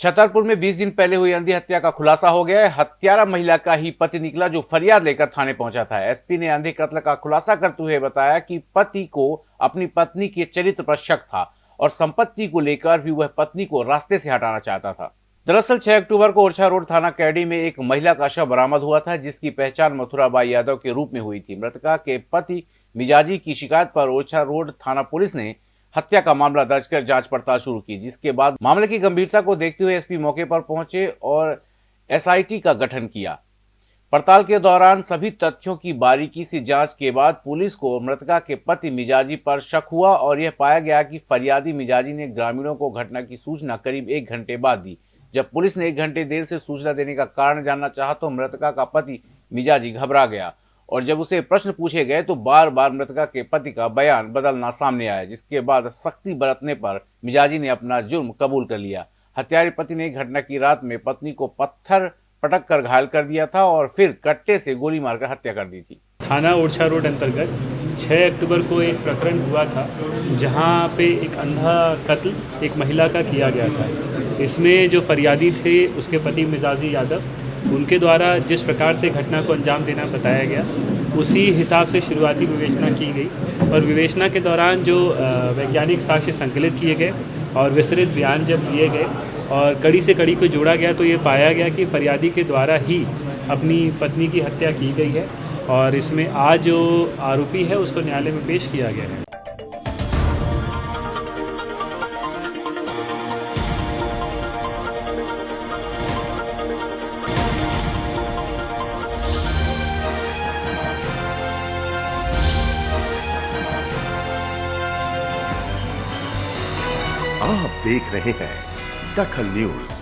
छतरपुर में 20 दिन पहले हुई अंधी हत्या का खुलासा हो गया है। हत्यारा महिला का ही पति निकला जो फरियाद लेकर थाने पहुँचा था। एसपी ने अंधे कत्ल का खुलासा करते हुए बताया कि पति को अपनी पत्नी के चरित्र पर शक था और संपत्ति को लेकर भी वह पत्नी को रास्ते से हटाना चाहता था। दरअसल 6 अक्टूबर को ओरछा रोड थाना कैडी में एक महिला का शव बरामद हुआ था, जिसकी पहचान मथुराबाई यादव के रूप में हुई थी। मृतका के पति मिजाजी की शिकायत पर ओरछा रोड थाना पुलिस ने हत्या का मामला दर्ज कर जाँच पड़ताल शुरू की, जिसके बाद मामले की गंभीरता को देखते हुए एसपी मौके पर पहुँचे और एसआईटी का गठन किया। पड़ताल के दौरान सभी तथ्यों की बारीकी से जाँच के बाद पुलिस को मृतका के पति मिजाजी पर शक हुआ और यह पाया गया कि फरियादी मिजाजी ने ग्रामीणों को घटना की सूचना करीब एक घंटे बाद दी। जब पुलिस ने एक घंटे देर से सूचना देने का कारण जानना चाहा तो मृतका का पति मिजाजी घबरा गया। और जब उसे प्रश्न पूछे गए तो बार बार मृतका के पति का बयान बदलना सामने आया, जिसके बाद सख्ती बरतने पर मिजाजी ने अपना जुर्म कबूल कर लिया। हत्यारे पति ने घटना की रात में पत्नी को पत्थर पटक कर घायल कर दिया था और फिर कट्टे से गोली मारकर हत्या कर दी थी। थाना ओरछा रोड अंतर्गत 6 अक्टूबर को एक प्रकरण हुआ था, जहाँ पे एक अंधा कत्ल एक महिला का किया गया था। इसमें जो फरियादी थे, उसके पति मिजाजी यादव उनके द्वारा जिस प्रकार से घटना को अंजाम देना बताया गया, उसी हिसाब से शुरुआती विवेचना की गई और विवेचना के दौरान जो वैज्ञानिक साक्ष्य संकलित किए गए और विस्तृत बयान जब लिए गए और कड़ी से कड़ी को जोड़ा गया तो ये पाया गया कि फरियादी के द्वारा ही अपनी पत्नी की हत्या की गई है और इसमें आज जो आरोपी है, उसको न्यायालय में पेश किया गया है। आप देख रहे हैं दखल न्यूज़।